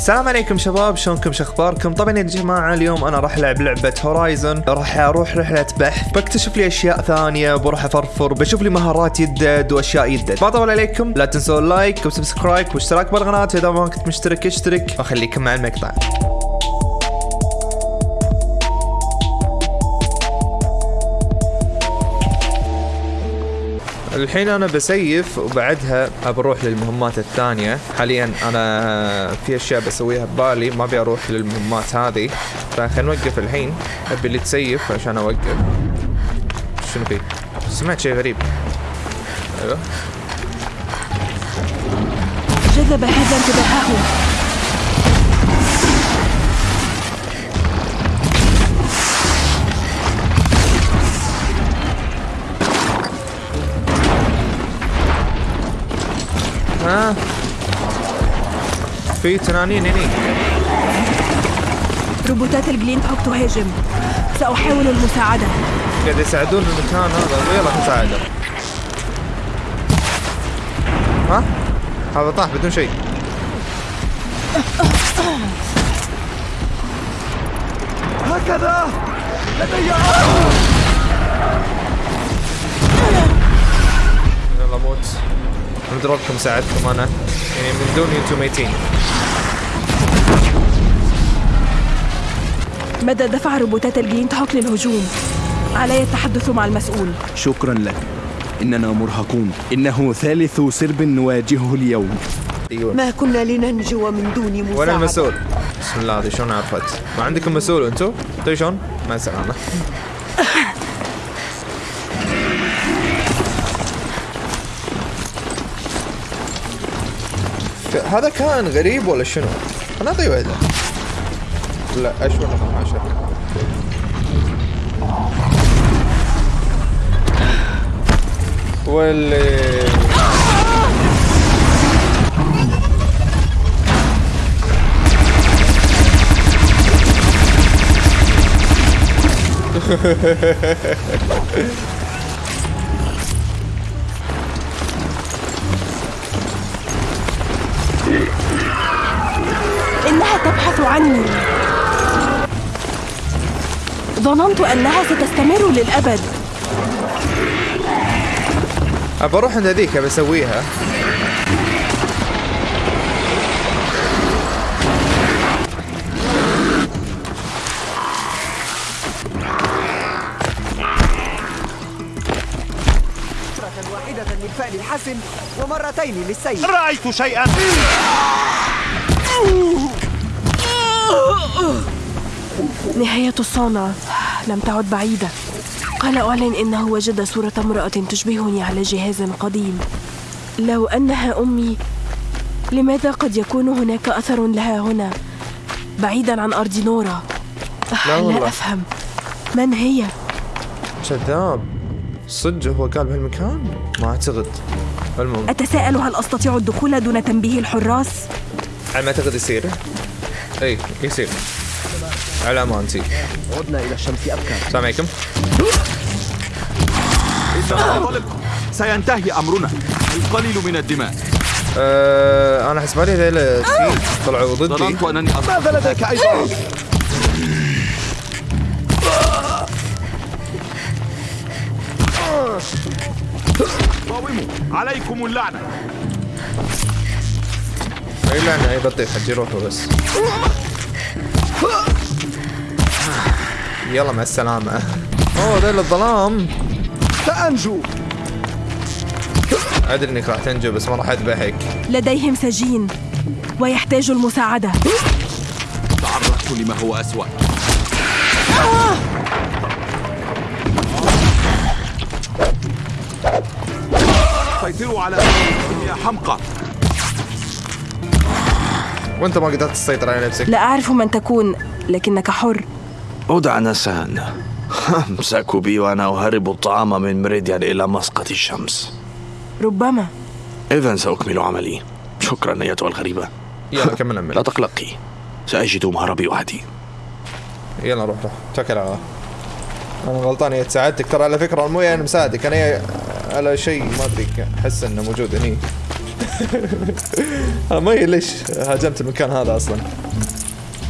السلام عليكم شباب شلونكم؟ شخباركم طبعا يا جماعة اليوم أنا راح ألعب لعبة Horizon راح أروح رحلة بحث بكتشف لي أشياء ثانية بروح أفرفر بشوف لي مهارات يدد وأشياء يدد. ما اطول عليكم لا تنسوا ال like و subscribe واشتراك بالقناة. اذا ما كنت مشترك اشترك. وخليكم مع المقطع. الحين أنا ب save وبعدها بروح للمهمات الثانية. حاليا أنا في أشياء بسويها ببالي ما أبي أروح للمهمات هذه. فخلينا نوقف الحين. أبي اللي تسيف عشان أوقف. شنو في؟ سمعت شيء غريب. أيوه. جذب هذا انتباهه. ها؟ في تنانين هني. روبوتات الجلين هوك تهاجم سأحاول المساعدة. قاعد يساعدون المكان هذا. يلا نساعده. ها؟ هذا طاح بدون شيء. هكذا! لدي نضربكم ساعدكم أنا يعني من دوني أنتم ميتين. مدى دفع روبوتات الجلين هوك للهجوم. علي التحدث مع المسؤول. شكرا لك. إننا مرهقون. إنه ثالث سرب نواجهه اليوم. أيوه. ما كنا لننجو من دون مساعدة. وين المسؤول؟ بسم الله هذه شلون عرفت؟ ما عندكم مسؤول أنتم؟ طيب شلون؟ مع السلامة هذا كان غريب ولا شنو؟ أنا أعطيه واحدة لا من عشرة واللي إنها تبحث عني. ظننت أنها ستستمر للأبد. ابى أروح عند هذيك واحدة للفعل الحسن ومرتين للسيء رأيت شيئا. نهاية الصانع لم تعد بعيدة. قال أعلن إنه وجد صورة امرأة تشبهني على جهاز قديم. لو أنها أمي لماذا قد يكون هناك أثر لها هنا؟ بعيدا عن أرض نورا. لا لا والله. أفهم. من هي؟ كذاب صدق هو قال بهالمكان؟ ما أعتقد. المهم. أتساءل هل أستطيع الدخول دون تنبيه الحراس؟ على ما أعتقد يصير. اي يصير. على امانتي عدنا إلى الشمس أبكر السلام عليكم. سينتهي أمرنا. القليل من الدماء. أه أنا حسب لي هذول طلعوا ضدي. ظننت أنني ماذا لديك أيضا؟ قاوموا. عليكم اللعنة. اي لعنه اي بطيخ حجي روحوا بس. يلا مع السلامة. أوه ذيل الظلام. سأنجو. أدري إنك راح تنجو بس ما راح أذبحك. لديهم سجين ويحتاج المساعدة. تعرضت لما هو أسوأ. سيطروا على يا حمقى. وانت ما قدرت تسيطر على نفسك. لا أعرف من تكون لكنك حر. أدع نسان أمسكوا بي وأنا أهرب الطعام من مريديان إلى مسقط الشمس. ربما. إذا سأكمل عملي. شكرا أيتها الغريبة. يلا كمل لا تقلقي. سأجد مهربي وحدي يلا روح روح. توكل على الله. أنا غلطان يا ساعدتك ترى على فكرة مو يعني مساعدك. أنا على شيء ما أدري أحس إنه موجود هني. أنا ما أدري ليش هاجمت المكان هذا أصلا.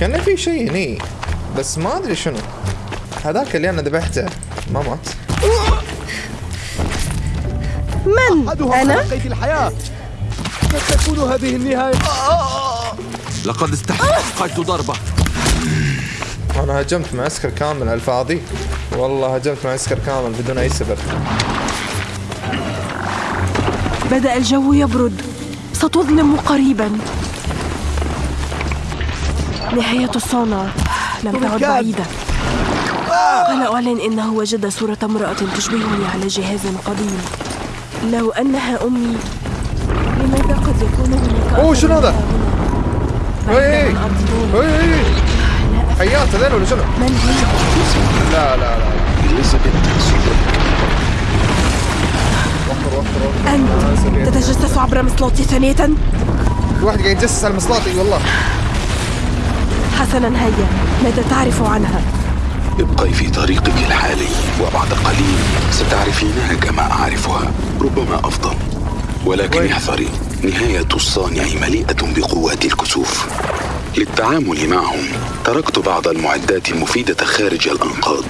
كان في شيء هني بس ما أدري شنو. هذاك اللي أنا ذبحته ما مات. من؟ تلقيت الحياة. قد تكون هذه النهاية. لقد استحققت ضربة. أنا هجمت معسكر كامل على الفاضي. والله هجمت معسكر كامل بدون أي سبب. بدأ الجو يبرد. ستظلم قريبا. نهاية الصنع لم تعد. بعيدة. قال أعلن إنه وجد صورة امرأة تشبهني على جهاز قديم. لو أنها أمي لماذا قد يكون هناك أوه، شنو هذا؟ اي اي حيات شنو؟ من هي؟ لا لا لا. أنت تتجسس عبر مصلاتي ثانية؟ في واحد قاعد يجسس على مصلاتي والله. حسنا هيا. ماذا تعرف عنها؟ ابقي في طريقك الحالي وبعد قليل ستعرفينها كما أعرفها ربما أفضل. ولكن؟ احذري نهاية الصانع مليئة بقوات الكسوف. للتعامل معهم تركت بعض المعدات المفيدة خارج الأنقاض.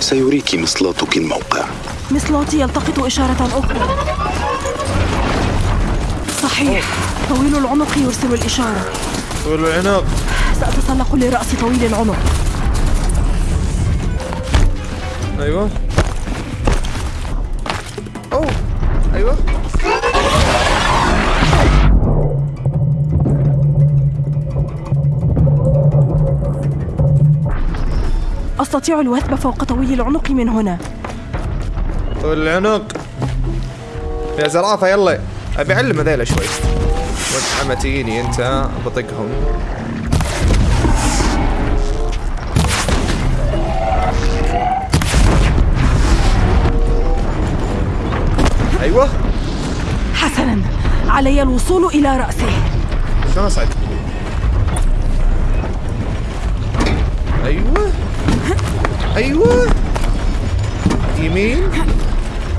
سيريك مصلاتك الموقع. مصلاتي يلتقط إشارة أخرى. صحيح. طويل العنق يرسل الإشارة. طول العنق سأتسلق لرأس طويل العنق أيوه. أوه. أيوه. أستطيع الوثب فوق طويل العنق من هنا. طول العنق يا زرافة يلا. أبي أعلم هذيلا شوي. وانت تجيني أنت؟ بطقهم. أيوه. حسنا. علي الوصول إلى رأسه. شلون أصعد؟ أيوه. أيوه. يمين.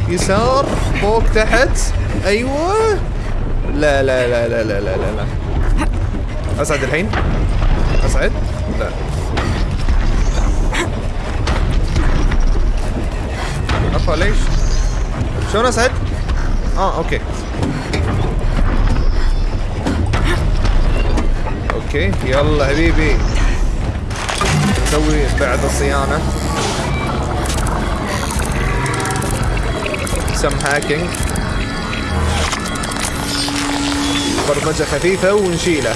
يسار. فوق تحت. أيوه. لا لا لا لا لا لا لا. اصعد الحين؟ اصعد لا. افا ليش؟ شلون اصعد آه okay. Okay يلا حبيبي. نسوي بعد الصيانة. Some hacking برمجة خفيفة ونشيلة.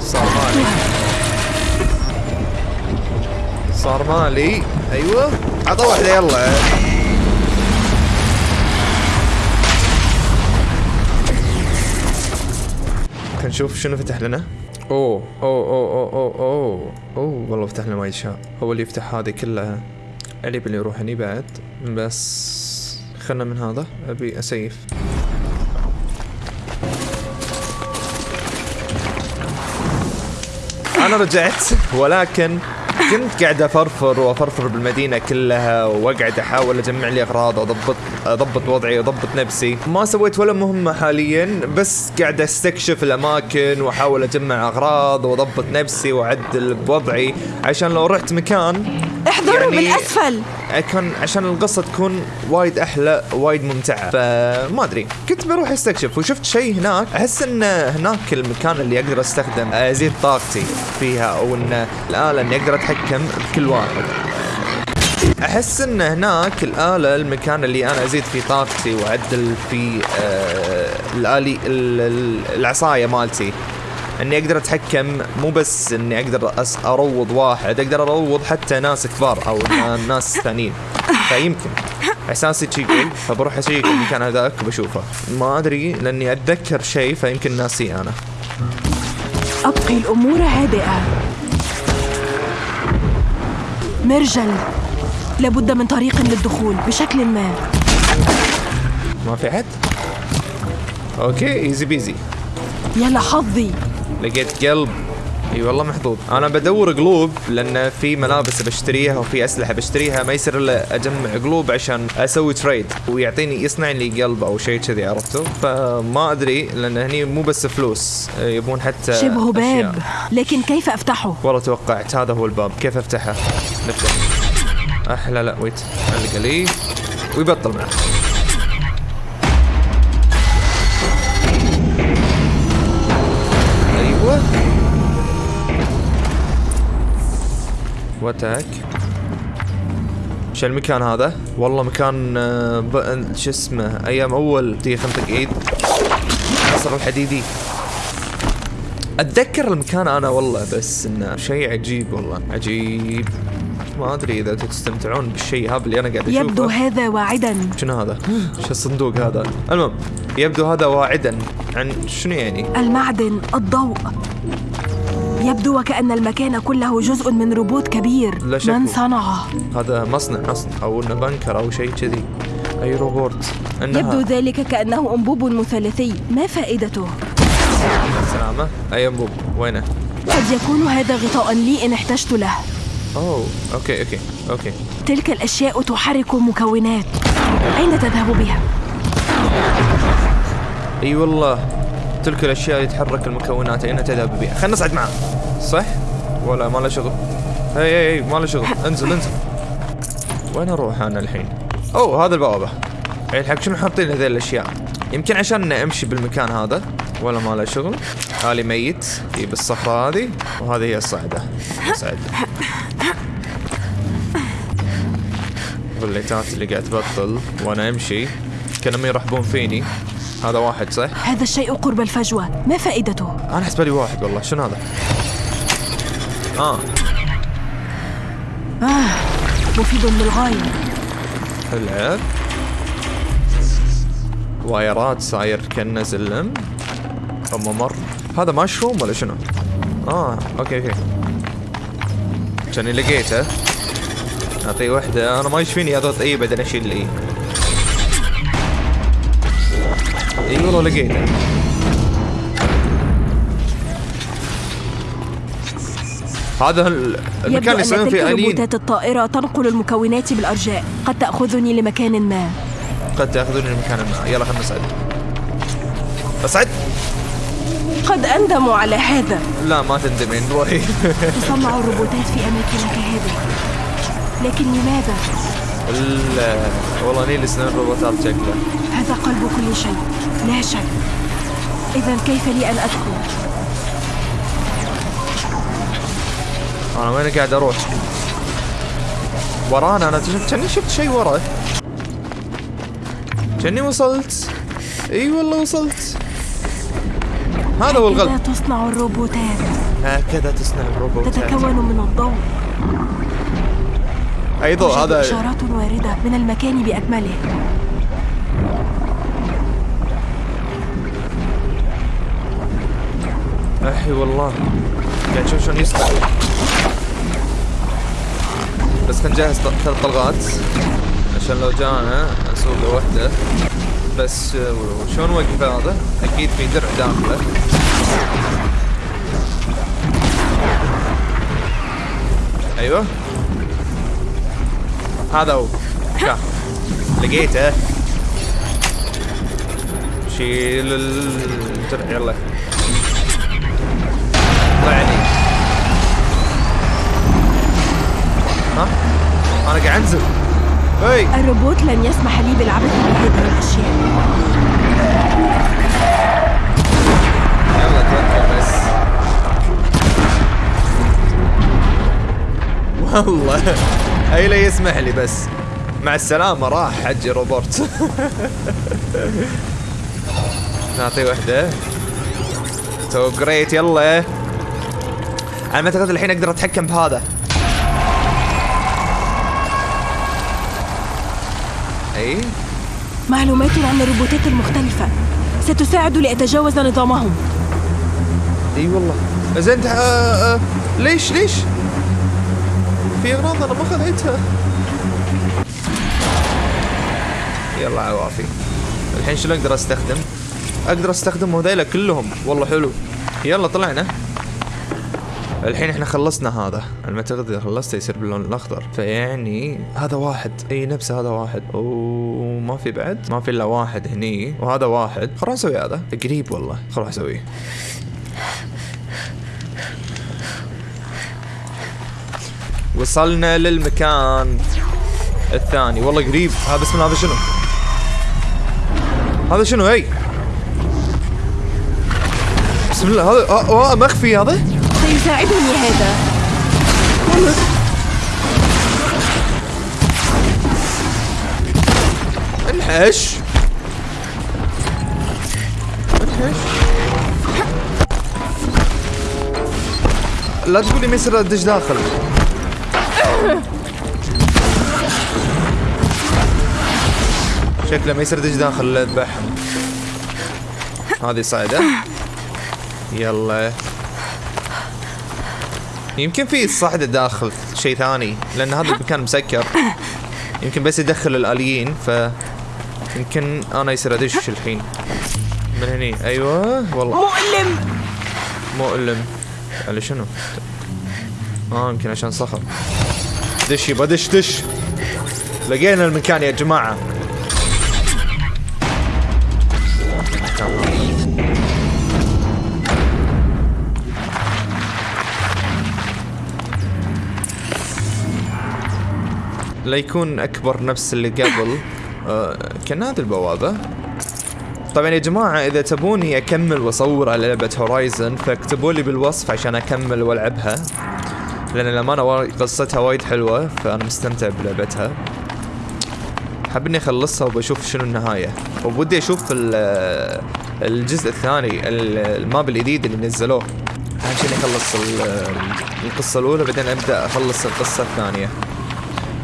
صار مالي صار مالي أيوه. عطى واحدة يلا. نشوف شنو فتح لنا. أوه أوه أوه أوه أوه أوه. والله فتح لنا وايد اشياء هو اللي يفتح هذه كلها. اللي يروح هني بعد. بس خلنا من هذا أبي أسيف. أنا رجعت ولكن كنت قاعد أفرفر وأفرفر بالمدينة كلها وأقعد أحاول أجمع لي أغراض واضبط أضبط وضعي واضبط نفسي. ما سويت ولا مهمة حاليا بس قاعد أستكشف الأماكن وأحاول أجمع أغراض وأضبط نفسي وأعدل بوضعي عشان لو رحت مكان احذروا يعني- بالأسفل. كان عشان القصة تكون وايد أحلى وايد ممتعة. فما أدري. كنت بروح أستكشف وشفت شيء هناك. أحس إن هناك المكان اللي أقدر أستخدم أزيد طاقتي فيها أو إن الآلة إني أقدر أتحكم بكل واحد. أحس إن هناك الآلة المكان اللي أنا أزيد فيه طاقتي وأعدل فيه آه الآلي ال- ال- العصاية مالتي. اني أقدر اتحكم مو بس اني أقدر اروض واحد أقدر اروض حتى ناس كبار أو ناس ثانيين. فيمكن. إحساسي شي يقول فبروح أشيك المكان هذاك وبشوفه. ما أدري لأني أتذكر شيء فيمكن ناسيه أنا. أبقي الأمور هادئة. مرجل. لابد من طريق للدخول بشكل ما. ما في حد؟ Okay easy peasy يا لحظي لقيت قلب. إي والله محظوظ. أنا بدور قلوب لأن في ملابس بشتريها وفي أسلحة بشتريها ما يصير إلا أجمع قلوب عشان أسوي trade ويعطيني يصنع لي قلب أو شيء كذي عرفتوا؟ فما أدري لأن هني مو بس فلوس يبون حتى شبه باب. لكن كيف أفتحه؟ والله توقعت هذا هو الباب. كيف أفتحه؟ نبدأ. أحلى لا ويت. علق لي. ويبطل معه واتاك شو المكان هذا؟ والله مكان آه، ب- شو اسمه؟ أيام أول تيجي خنطق إيد. عصر الحديدي. أتذكر المكان أنا والله بس إنه شيء عجيب والله. عجيب. ما أدري إذا أنتم تستمتعون بالشيء هذا اللي أنا قاعد أشوفه. يبدو هذا واعدا. شنو هذا؟ شو الصندوق هذا؟ المهم يبدو هذا واعدا. عن شنو يعني؟ المعدن الضوء. يبدو وكأن المكان كله جزء من روبوت كبير. لا شك. من صنعه هذا مصنع أصلا أو إنه بنكر أو شيء كذي. أي روبوت؟ انها يبدو ذلك كأنه أنبوب مثلثي. ما فائدته؟ سلامة. أي أنبوب؟ وينه؟ قد يكون هذا غطاء لي إن احتجت له. أوه okay okay okay. تلك الأشياء تحرك مكونات أين تذهب بها؟ أي والله تلك الأشياء اللي تحرك المكونات أين تذهب بها؟ خلينا نصعد معه صح؟ ولا ما له شغل. اي اي اي ما له شغل. انزل انزل. وين أروح أنا الحين؟ أوه هذا البوابة. اي الحق شنو حاطين هذيل الأشياء؟ يمكن عشان أمشي بالمكان هذا. ولا ما له شغل. هالي ميت. اي بالصخره هذه. وهذه هي الصعدة. صعد بالليتات اللي قاعد تبطل. وأنا أمشي. كانهم يرحبون فيني. هذا واحد صح؟ هذا الشيء قرب الفجوة. ما فائدته؟ أنا حسب لي واحد والله. شنو هذا؟ آه. آه. مفيد للغاية. العب وايرات صاير كأنه سلم ممر هذا مشروم ولا شنو؟ آه okay okay. كاني لقيته. أعطيه وحدة. أنا ما يشفيني اضغط أي بعدين أشيل اي أي والله لقيته. هذا ال- المكان اللي يسوون فيه الين الطائرة تنقل المكونات بالأرجاء. قد تأخذني لمكان ما. قد تاخذوني لمكان ما. يلا خلينا نصعد اصعد قد أندم على هذا. لا ما تندمين روحي تصنع الروبوتات في أماكن كهذه. لكن لماذا؟ ال- والله نيل سنين روبوتات شكله؟ هذا قلب كل شيء. لا شك. إذا كيف لي أن أدخل؟ أنا وين قاعد أروح؟ ورانا أنا ش- كاني شفت شيء ورا كاني وصلت؟ إي والله وصلت. هذا هو هكذا الغلب تصنع الروبوتات. هكذا تصنع الروبوتات. تتكون من الضوء. اي ضوء توجد هذا إشارات واردة من المكان بأكمله. أحي والله. قاعد أشوف شلون يصنع. بس نجهز ط- ثلاث طلقات. عشان لو جانا نسوق وحده بس آه، شلون وقف هذا؟ أكيد في درع داخله. أيوه. هذا هو. شاف لقيته. شيل الدرع يلا. طلعني ها؟ أنا قاعد أنزل. هي الروبوت لن يسمح لي بالعبث بهذه الأشياء. يلا توكل بس. والله. اي لا يسمح لي بس. مع السلامة راح حجي روبرت. نعطيه وحدة. تو جريت يلا. أنا ما أعتقد الحين أقدر أتحكم بهذا. اي معلومات عن الروبوتات المختلفة. ستساعد لأتجاوز نظامهم. إي والله. زين أنت آه آه ليش ليش؟ في أغراض أنا ما خذيتها يلا عوافي. الحين شنو أقدر أستخدم؟ أقدر أستخدم هذيلا كلهم. والله حلو. يلا طلعنا. الحين إحنا خلصنا هذا. ما اعتقد إذا خلصته يصير باللون الأخضر. فيعني هذا واحد. إي نفسه هذا واحد. وما في بعد؟ ما في إلا واحد هني. وهذا واحد. خلنا نسوي هذا. قريب والله. خل أروح أسويه. وصلنا للمكان الثاني. والله قريب. هذا بسم هذا شنو؟ هذا شنو؟ هي بسم الله. هذا آه آه مخفي هذا. سيساعدني هذا. انحش. انحش. لا تقولي ما يصير ادش داخل. شكله ما ادش داخل الا اذبحهم هذه صعدة. يلا. يمكن في صعدة داخل شيء ثاني لأن هذا المكان مسكر. يمكن بس يدخل الآليين ف يمكن أنا يصير أدش الحين. من هني. أيوه والله. مؤلم! مؤلم. على شنو؟ آه يمكن عشان صخر. دش يبا دش دش. لقينا المكان يا جماعة. لا يكون أكبر نفس اللي قبل. آه كان هذه البوابة. طبعا يا جماعة إذا تبوني أكمل وأصور على لعبة هورايزن فاكتبوا لي بالوصف عشان أكمل وألعبها. لأن الأمانة قصتها وايد حلوة فأنا مستمتع بلعبتها. حاب إني أخلصها وبشوف شنو النهاية. وبودي أشوف ال- الجزء الثاني ال- الماب الجديد اللي نزلوه. أهم شيء إني أخلص ال- القصة الأولى بعدين أبدأ أخلص القصة الثانية.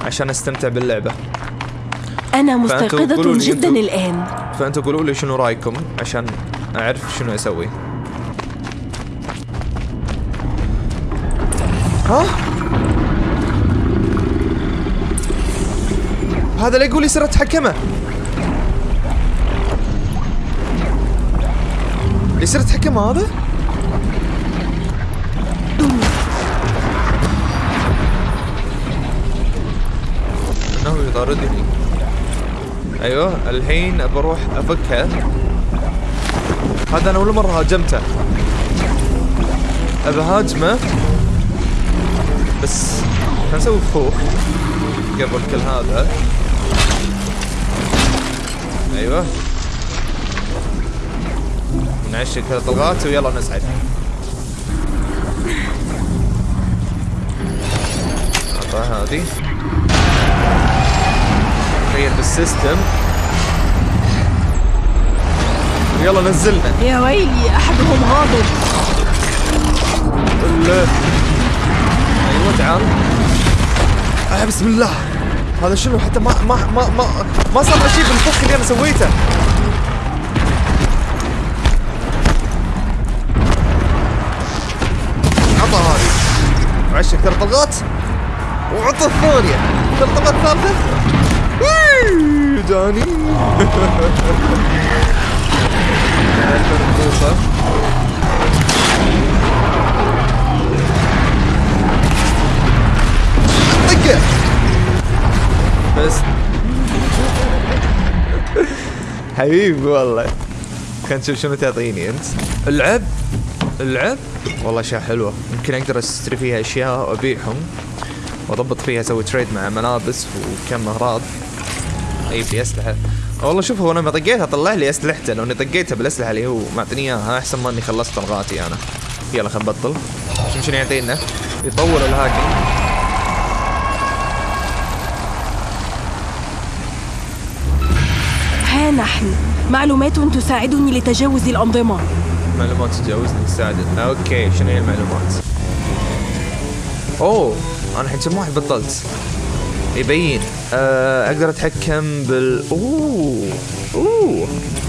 عشان أستمتع باللعبة. أنا فأنتوا قولوا مستيقظة لي جدا أنتوا- الآن. فأنتوا قولوا لي شنو رأيكم عشان أعرف شنو أسوي. ها؟ هذا لا يقول يصير اتحكمه يصير اتحكمه هذا؟ يطاردني أيوه الحين بروح أفكها. هذا أنا أول مرة هاجمته. أبى هاجمه بس خلينا نسوي فخوخ قبل كل هذا؟ أيوه. نعشق كذا طلقات ويلا نسعد. هذه. غير بالسيستم يلا نزلنا. يا ويلي أحدهم غاضب. أيوه تعال. آه بسم الله. هذا شنو؟ حتى ما ما ما ما ما صار له شيء بالفخ اللي أنا سويته. عطى هذه. وعشك ثلاث طلقات وعطى الثانية. ثلاث طلقات ثالثة. ويي، جاني. طقه بس حبيبي والله. خلينا نشوف شنو تعطيني أنت؟ اللعب اللعب والله أشياء حلوة. يمكن أقدر أشتري فيها أشياء وأبيعهم. وأضبط فيها أسوي تريد مع ملابس وكم أغراض. أجيب لي اسلحه والله شوف هو لما طقيتها طلع لي اسلحته لو إني طقيتها بالأسلحة اللي هو معطيني إياها أحسن ما إني خلصت طلقاتي أنا. يلا خل نبطل. شوف شنو يعطينا. يطول الهاكينج. ها نحن. معلومات تساعدني لتجاوز الأنظمة. معلومات تجاوزني تساعدك okay شنو هي المعلومات؟ أوه أنا الحين كم واحد بطلت. يبين. آه أقدر أتحكم بال أوه أوه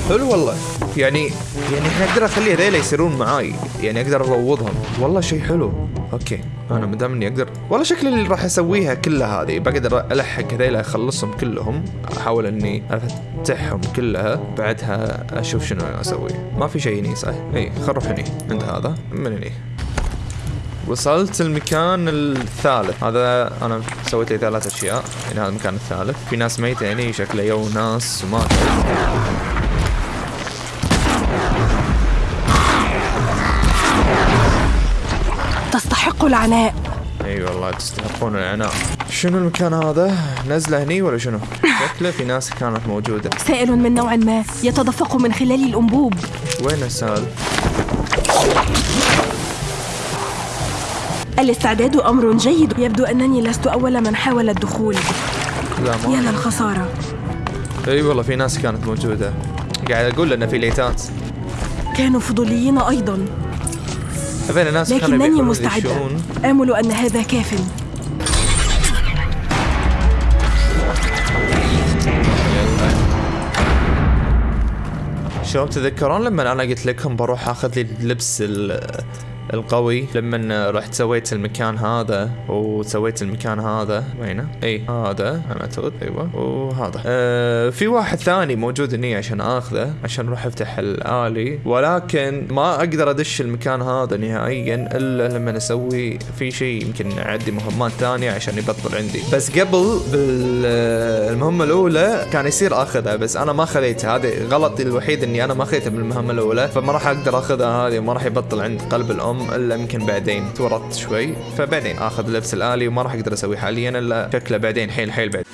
حلو والله. يعني يعني أقدر اخلي هذيلا يصيرون معاي. يعني أقدر أروضهم. والله شيء حلو. Okay. أنا ما دام إني أقدر والله شكلي اللي راح أسويها كلها هذه. بقدر ألحق هذيلا أخلصهم كلهم. أحاول إني أفتحهم كلها. بعدها أشوف شنو أسوي. ما في شيء هني صح؟ إي خل نروح هني. عند هذا. من هني. وصلت المكان الثالث. هذا أنا سويت لي ثلاث أشياء. يعني هذا المكان الثالث. في ناس ميتة يعني شكله يو ناس وماتوا تستحق العناء. إي والله تستحقون العناء. شنو المكان هذا؟ نزلة هني ولا شنو؟ شكله في ناس كانت موجودة. سائل من نوع ما يتدفق من خلال الأنبوب. وين السال الاستعداد أمر جيد. يبدو أنني لست أول من حاول الدخول. لا يا ما للخسارة أي والله في ناس كانت موجودة. قاعد أقول انه في ليتات. كانوا فضوليين أيضا. هذول ناس لكنني مستعدة. آمل أن هذا كاف. شباب تذكرون لما أنا قلت لكم بروح أخذ لي اللبس ال- القوي. لما رحت سويت المكان هذا وسويت المكان هذا وينه؟ اي هذا أنا اعتقد أيوه وهذا. آه في واحد ثاني موجود هني عشان آخذه عشان أروح أفتح الآلي. ولكن ما أقدر أدش المكان هذا نهائيا إلا لما أسوي في شيء يمكن أعدي مهمات ثانية عشان يبطل عندي. بس قبل بالمهمه الأولى كان يصير آخذها بس أنا ما خذيتها هذا غلطي الوحيد إني أنا ما خذيتها بالمهمة الأولى فما راح أقدر آخذها هذه وما راح يبطل عند قلب الأم. إلا يمكن بعدين تورطت شوي فبعدين آخذ اللبس الآلي وما راح أقدر اسويه حاليا إلا شكله بعدين حيل حيل بعد.